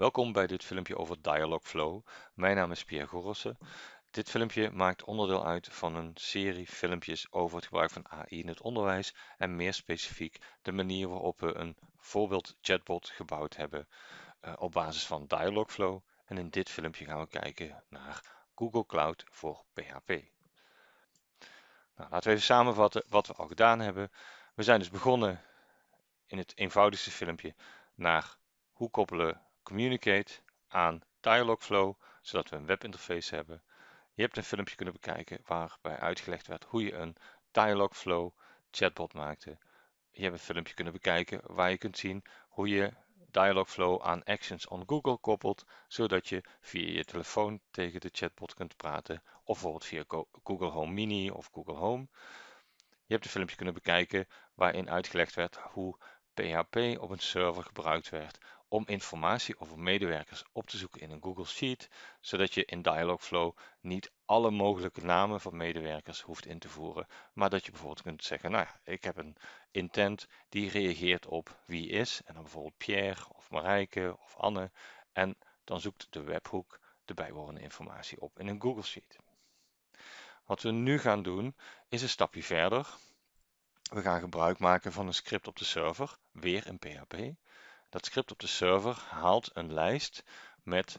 Welkom bij dit filmpje over Dialogflow. Mijn naam is Pierre Gorossen. Dit filmpje maakt onderdeel uit van een serie filmpjes over het gebruik van AI in het onderwijs en meer specifiek de manier waarop we een voorbeeld chatbot gebouwd hebben uh, op basis van Dialogflow. En in dit filmpje gaan we kijken naar Google Cloud voor PHP. Nou, laten we even samenvatten wat we al gedaan hebben. We zijn dus begonnen in het eenvoudigste filmpje naar hoe koppelen Communicate aan Dialogflow, zodat we een webinterface hebben. Je hebt een filmpje kunnen bekijken waarbij uitgelegd werd hoe je een Dialogflow chatbot maakte. Je hebt een filmpje kunnen bekijken waar je kunt zien hoe je Dialogflow aan Actions on Google koppelt, zodat je via je telefoon tegen de chatbot kunt praten, of bijvoorbeeld via Google Home Mini of Google Home. Je hebt een filmpje kunnen bekijken waarin uitgelegd werd hoe PHP op een server gebruikt werd om informatie over medewerkers op te zoeken in een Google Sheet, zodat je in Dialogflow niet alle mogelijke namen van medewerkers hoeft in te voeren, maar dat je bijvoorbeeld kunt zeggen, nou ja, ik heb een intent die reageert op wie is, en dan bijvoorbeeld Pierre of Marijke of Anne, en dan zoekt de webhoek de bijbehorende informatie op in een Google Sheet. Wat we nu gaan doen is een stapje verder. We gaan gebruik maken van een script op de server, weer in PHP. Dat script op de server haalt een lijst met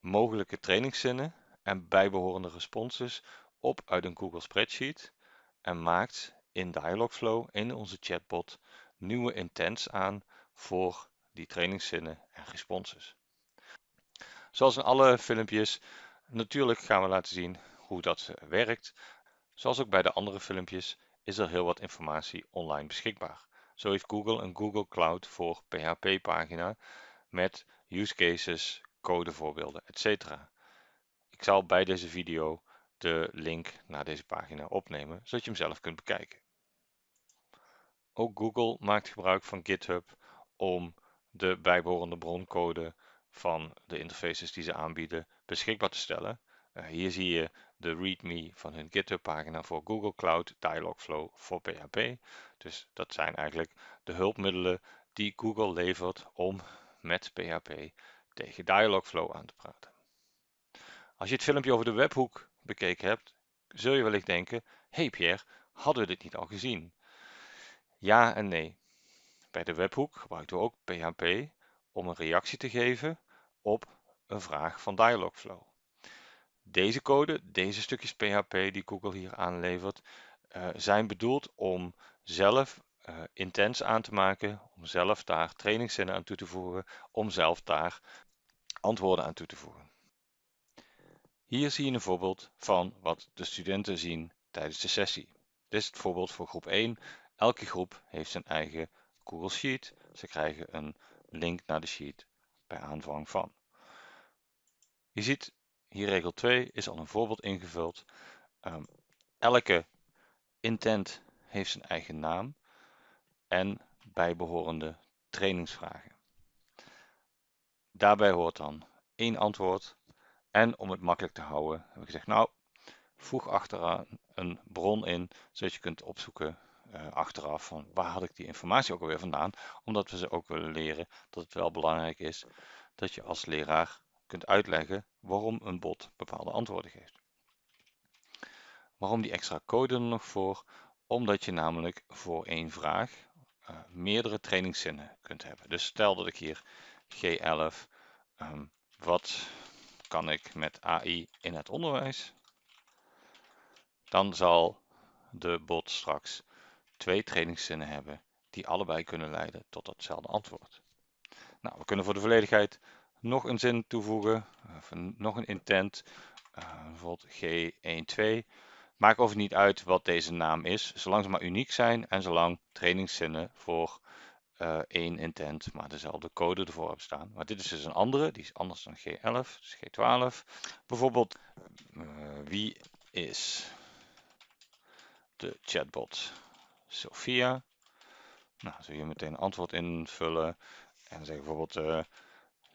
mogelijke trainingszinnen en bijbehorende responses op uit een Google Spreadsheet en maakt in Dialogflow in onze chatbot nieuwe intents aan voor die trainingszinnen en responses. Zoals in alle filmpjes, natuurlijk gaan we laten zien hoe dat werkt. Zoals ook bij de andere filmpjes is er heel wat informatie online beschikbaar. Zo heeft Google een Google Cloud voor PHP pagina met use cases, codevoorbeelden, etc. Ik zal bij deze video de link naar deze pagina opnemen, zodat je hem zelf kunt bekijken. Ook Google maakt gebruik van GitHub om de bijbehorende broncode van de interfaces die ze aanbieden beschikbaar te stellen. Uh, hier zie je de README van hun GitHub pagina voor Google Cloud Dialogflow voor PHP. Dus dat zijn eigenlijk de hulpmiddelen die Google levert om met PHP tegen Dialogflow aan te praten. Als je het filmpje over de webhoek bekeken hebt, zul je wellicht denken, hey Pierre, hadden we dit niet al gezien? Ja en nee. Bij de webhoek gebruikten we ook PHP om een reactie te geven op een vraag van Dialogflow. Deze code, deze stukjes PHP die Google hier aanlevert, uh, zijn bedoeld om zelf uh, intents aan te maken, om zelf daar trainingszinnen aan toe te voegen, om zelf daar antwoorden aan toe te voegen. Hier zie je een voorbeeld van wat de studenten zien tijdens de sessie. Dit is het voorbeeld voor groep 1. Elke groep heeft zijn eigen Google Sheet. Ze krijgen een link naar de sheet bij aanvang van. Je ziet hier regel 2 is al een voorbeeld ingevuld. Um, elke intent heeft zijn eigen naam en bijbehorende trainingsvragen. Daarbij hoort dan één antwoord en om het makkelijk te houden heb ik gezegd nou voeg achteraan een bron in zodat je kunt opzoeken uh, achteraf van waar had ik die informatie ook alweer vandaan omdat we ze ook willen leren dat het wel belangrijk is dat je als leraar kunt uitleggen waarom een bot bepaalde antwoorden geeft. Waarom die extra code er nog voor? Omdat je namelijk voor één vraag uh, meerdere trainingszinnen kunt hebben. Dus stel dat ik hier G11, um, ehm, wat kan ik met AI in het onderwijs? Dan zal de bot straks twee trainingszinnen hebben die allebei kunnen leiden tot datzelfde antwoord. Nou, we kunnen voor de volledigheid nog een zin toevoegen, of nog een intent, uh, bijvoorbeeld G12. Maakt over niet uit wat deze naam is, zolang ze maar uniek zijn en zolang trainingszinnen voor uh, één intent, maar dezelfde code ervoor hebben staan. Maar dit is dus een andere, die is anders dan G11, dus G12. Bijvoorbeeld, uh, wie is de chatbot Sophia? Nou, zul je meteen een antwoord invullen en zeggen bijvoorbeeld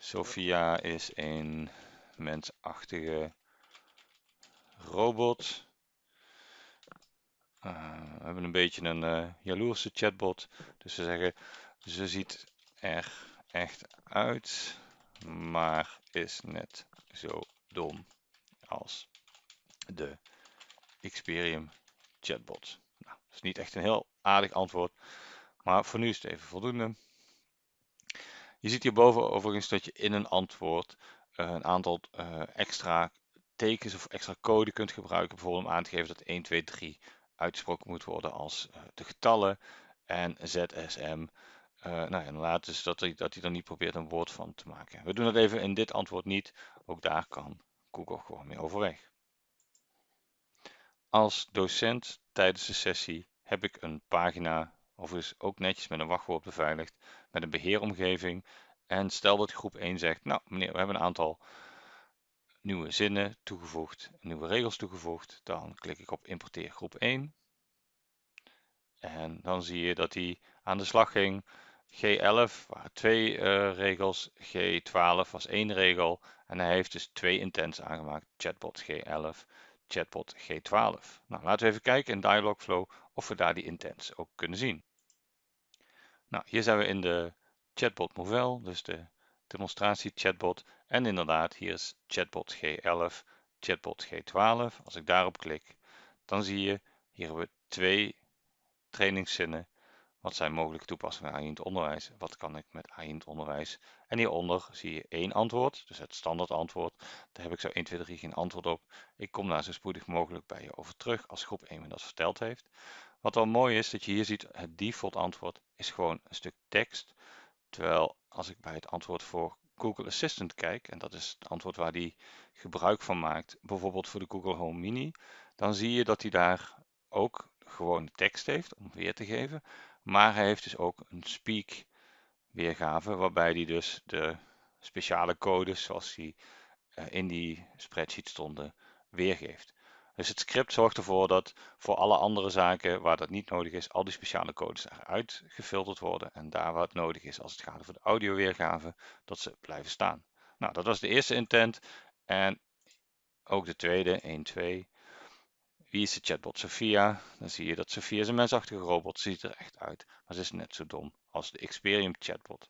Sophia is een mensachtige robot. Uh, we hebben een beetje een uh, jaloerse chatbot. Dus ze zeggen, ze ziet er echt uit, maar is net zo dom als de Experium chatbot. Nou, dat is niet echt een heel aardig antwoord, maar voor nu is het even voldoende. Je ziet hierboven overigens dat je in een antwoord uh, een aantal uh, extra tekens of extra code kunt gebruiken, bijvoorbeeld om aan te geven dat 1, 2, 3 uitgesproken moet worden als uh, de getallen en ZSM. nou dan laat dus dat hij, dat hij er niet probeert een woord van te maken. We doen dat even in dit antwoord niet. Ook daar kan Google gewoon mee overweg. Als docent tijdens de sessie heb ik een pagina, overigens ook netjes met een wachtwoord beveiligd, met een beheeromgeving. En stel dat groep 1 zegt, nou meneer, we hebben een aantal nieuwe zinnen toegevoegd, nieuwe regels toegevoegd. Dan klik ik op importeer groep 1. En dan zie je dat hij aan de slag ging. G11 waren twee uh, regels, G12 was één regel. En hij heeft dus twee intents aangemaakt, chatbot G11 chatbot G12. Nou, laten we even kijken in Dialogflow of we daar die intents ook kunnen zien. Nou, hier zijn we in de chatbot Movell, dus de demonstratie chatbot. En inderdaad, hier is chatbot G11, chatbot G12. Als ik daarop klik, dan zie je, hier hebben we twee trainingszinnen wat zijn mogelijke toepassingen AI in het onderwijs? Wat kan ik met AI in het onderwijs? En hieronder zie je één antwoord, dus het standaard antwoord. Daar heb ik zo 1, 2, 3 geen antwoord op. Ik kom daar zo spoedig mogelijk bij je over terug als groep 1 me dat verteld heeft. Wat wel mooi is, dat je hier ziet, het default antwoord is gewoon een stuk tekst. Terwijl als ik bij het antwoord voor Google Assistant kijk, en dat is het antwoord waar die gebruik van maakt, bijvoorbeeld voor de Google Home Mini, dan zie je dat hij daar ook gewoon tekst heeft om weer te geven. Maar hij heeft dus ook een speak weergave, waarbij hij dus de speciale codes zoals die eh, in die spreadsheet stonden, weergeeft. Dus het script zorgt ervoor dat voor alle andere zaken waar dat niet nodig is, al die speciale codes eruit gefilterd worden. En daar waar het nodig is, als het gaat over de audioweergave, dat ze blijven staan. Nou, dat was de eerste intent. En ook de tweede, 1, 2. Wie is de chatbot Sophia? Dan zie je dat Sophia is een mensachtige robot, ziet er echt uit, maar ze is net zo dom als de Experium chatbot.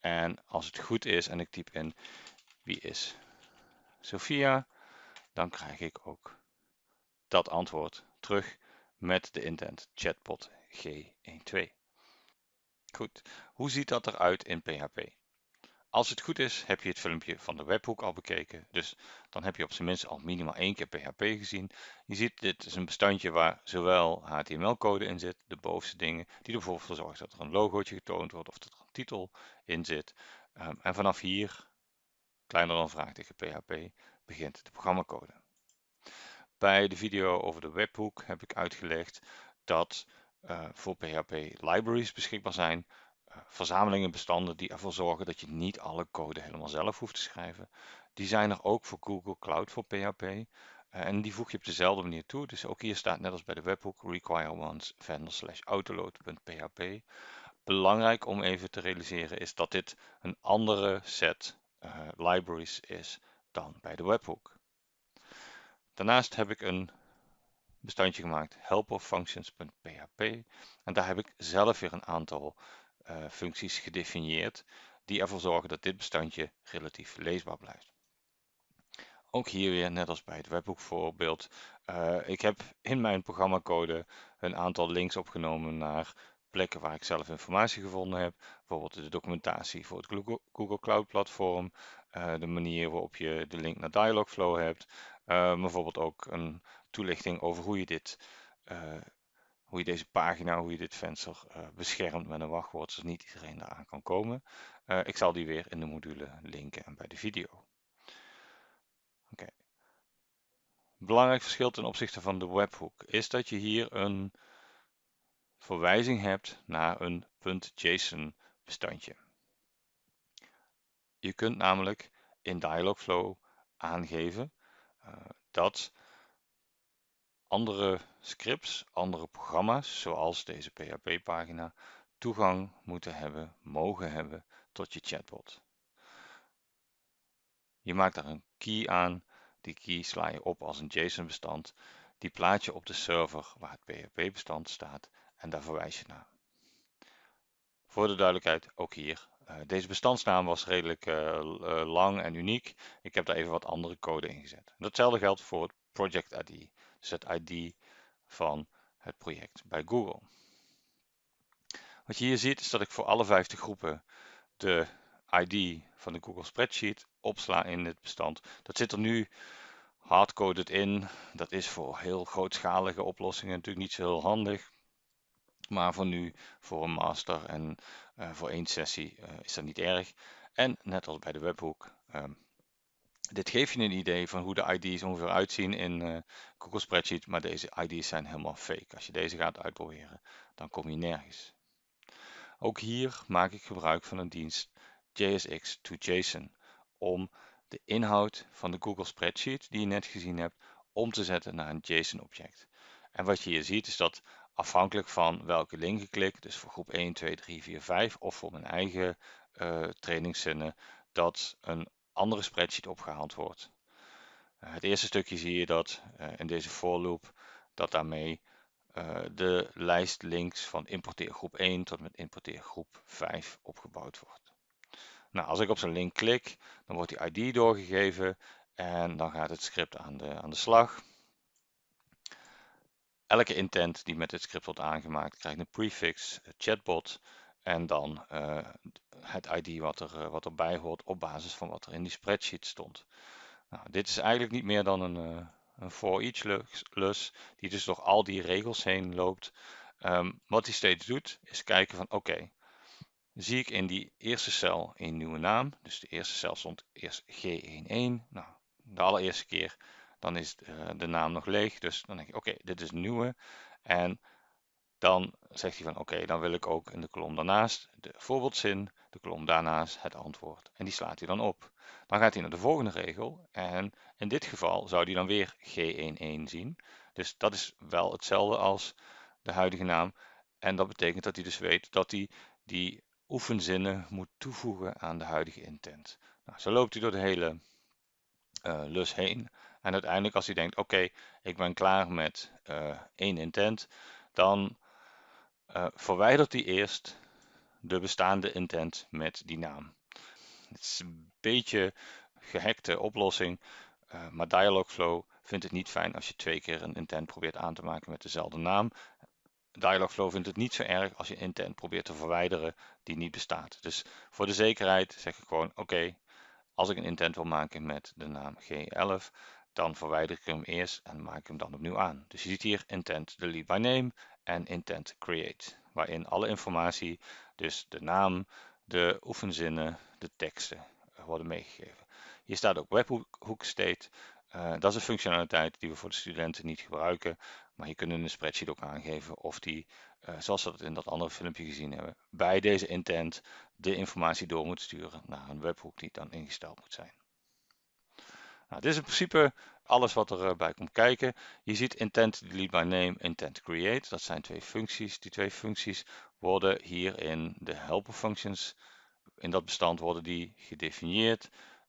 En als het goed is en ik typ in wie is Sophia, dan krijg ik ook dat antwoord terug met de intent chatbot G12. Goed, hoe ziet dat eruit in PHP? Als het goed is, heb je het filmpje van de webhoek al bekeken. Dus dan heb je op zijn minst al minimaal één keer PHP gezien. Je ziet, dit is een bestandje waar zowel HTML-code in zit, de bovenste dingen, die er bijvoorbeeld voor zorgen dat er een logootje getoond wordt of dat er een titel in zit. Ehm, en vanaf hier, kleiner dan vraagteken PHP, begint de programmacode. Bij de video over de webhoek heb ik uitgelegd dat uh, voor PHP libraries beschikbaar zijn verzamelingen bestanden die ervoor zorgen dat je niet alle code helemaal zelf hoeft te schrijven. Die zijn er ook voor Google Cloud voor PHP. Eh, en die voeg je op dezelfde manier toe. Dus ook hier staat net als bij de webhook require once vendor slash autoload.php. Belangrijk om even te realiseren is dat dit een andere set uh, libraries is dan bij de webhook. Daarnaast heb ik een bestandje gemaakt helperfunctions.php en daar heb ik zelf weer een aantal functies gedefinieerd die ervoor zorgen dat dit bestandje relatief leesbaar blijft. Ook hier weer, net als bij het webbook voorbeeld, uh, ik heb in mijn programmacode een aantal links opgenomen naar plekken waar ik zelf informatie gevonden heb. Bijvoorbeeld de documentatie voor het Google Cloud platform, uh, de manier waarop je de link naar Dialogflow hebt, bijvoorbeeld ook een toelichting over hoe je dit hoe je deze pagina, hoe je dit venster uh, beschermt met een wachtwoord, zodat niet iedereen eraan kan komen. Uh, ik zal die weer in de module linken en bij de video. Oké. Belangrijk verschil ten opzichte van de webhook is dat je hier een verwijzing hebt naar een .json bestandje. Je kunt namelijk in Dialogflow aangeven uh, dat andere scripts, andere programma's, zoals deze PHP-pagina, toegang moeten hebben, mogen hebben tot je chatbot. Je maakt daar een key aan, die key sla je op als een JSON-bestand, die plaats je op de server waar het PHP-bestand staat en daar verwijs je naar. Voor de duidelijkheid, ook hier deze bestandsnaam was redelijk lang en uniek. Ik heb daar even wat andere code in gezet. Datzelfde geldt voor het project ID, dus het ID van het project bij Google. Wat je hier ziet is dat ik voor alle 50 groepen de ID van de Google Spreadsheet opsla in het bestand. Dat zit er nu hardcoded in. Dat is voor heel grootschalige oplossingen natuurlijk niet zo heel handig. Maar voor nu, voor een master en uh, voor één sessie uh, is dat niet erg. En net als bij de webhoek, um, dit geeft je een idee van hoe de ID's ongeveer uitzien in uh, Google Spreadsheet. Maar deze ID's zijn helemaal fake. Als je deze gaat uitproberen, dan kom je nergens. Ook hier maak ik gebruik van een dienst JSX to JSON om de inhoud van de Google Spreadsheet die je net gezien hebt om te zetten naar een JSON-object. En wat je hier ziet is dat afhankelijk van welke link ik klik, dus voor groep 1, 2, 3, 4, 5 of voor mijn eigen uh, trainingszinnen, dat een andere spreadsheet opgehaald wordt. Uh, het eerste stukje zie je dat uh, in deze for loop dat daarmee de lijst links van importeer groep 1 tot met importeer groep 5 opgebouwd wordt. Nou, als ik op zo'n link klik, dan wordt die ID doorgegeven en dan gaat het script aan de, aan de slag. Elke intent die met dit script wordt aangemaakt krijgt een prefix, een chatbot en dan uh, het ID wat, er, uh, wat erbij hoort op basis van wat er in die spreadsheet stond. Nou, dit is eigenlijk niet meer dan een, uh, een for each lus die dus door al die regels heen loopt. Um, wat hij steeds doet is kijken van oké, zie ik in die eerste cel een nieuwe naam. Dus de eerste cel stond eerst G11. Nou, de allereerste keer dan is de naam nog leeg. Dus dan denk ik, oké, dit is een nieuwe. En dan zegt hij van, oké, dan wil ik ook in de kolom daarnaast de voorbeeldzin, de kolom daarnaast het antwoord. En die slaat hij dan op. Dan gaat hij naar de volgende regel. En in dit geval zou hij dan weer G11 zien. Dus dat is wel hetzelfde als de huidige naam. En dat betekent dat hij dus weet dat hij die oefenzinnen moet toevoegen aan de huidige intent. Nou, zo loopt hij door de hele uh, lus heen. En uiteindelijk als hij denkt, oké, ik ben klaar met uh, één intent, dan verwijdert hij eerst de bestaande intent met die naam. Het is een beetje gehackte oplossing, maar Dialogflow vindt het niet fijn als je twee keer een intent probeert aan te maken met dezelfde naam. Dialogflow vindt het niet zo erg als je intent probeert te verwijderen die niet bestaat. Dus voor de zekerheid zeg ik gewoon, oké, als ik een intent wil maken met de naam G11, dan verwijder ik hem eerst en maak hem dan opnieuw aan. Dus je ziet hier intent delete by name en intent create, waarin alle informatie, dus de naam, de oefenzinnen, de teksten worden meegegeven. Hier staat ook webhook state. Uh, dat is een functionaliteit die we voor de studenten niet gebruiken, maar je kunt in de spreadsheet ook aangeven of die, uh, zoals we dat in dat andere filmpje gezien hebben, bij deze intent de informatie door moet sturen naar een webhoek die dan ingesteld moet zijn. Nou, dit is in principe alles wat erbij komt kijken. Je ziet intent delete by name, intent create. Dat zijn twee functies. Die twee functies worden hier in de helper functions, in dat bestand worden die gedefinieerd.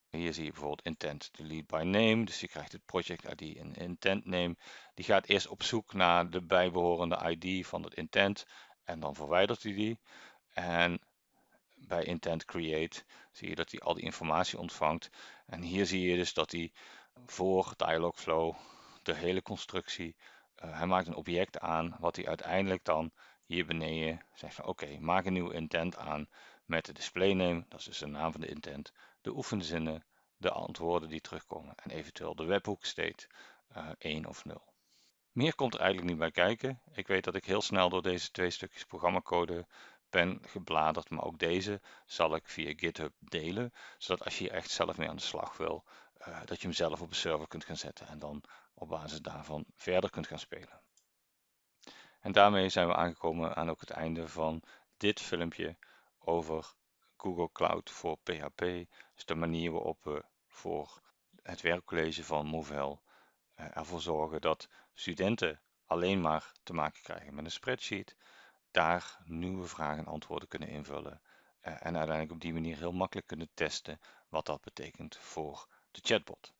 Hier zie je bijvoorbeeld intent delete by name. Dus je krijgt het project ID en intent name. Die gaat eerst op zoek naar de bijbehorende ID van het intent. En dan verwijdert hij die. En bij intent create zie je dat hij al die informatie ontvangt. En hier zie je dus dat hij voor Dialogflow de hele constructie, uh, hij maakt een object aan wat hij uiteindelijk dan hier beneden zegt van oké, maak een nieuw intent aan met de display name, dat is dus de naam van de intent, de oefenzinnen, de antwoorden die terugkomen en eventueel de webhook state uh, 1 of 0. Meer komt er eigenlijk niet bij kijken. Ik weet dat ik heel snel door deze twee stukjes programmacode ben gebladerd, maar ook deze zal ik via GitHub delen, zodat als je hier echt zelf mee aan de slag wil, uh, dat je hem zelf op een server kunt gaan zetten en dan op basis daarvan verder kunt gaan spelen. En daarmee zijn we aangekomen aan ook het einde van dit filmpje over Google Cloud voor PHP. Dus de manier waarop we voor het werkcollege van Movell uh, ervoor zorgen dat studenten alleen maar te maken krijgen met een spreadsheet, daar nieuwe vragen en antwoorden kunnen invullen uh, en uiteindelijk op die manier heel makkelijk kunnen testen wat dat betekent voor de chatbot.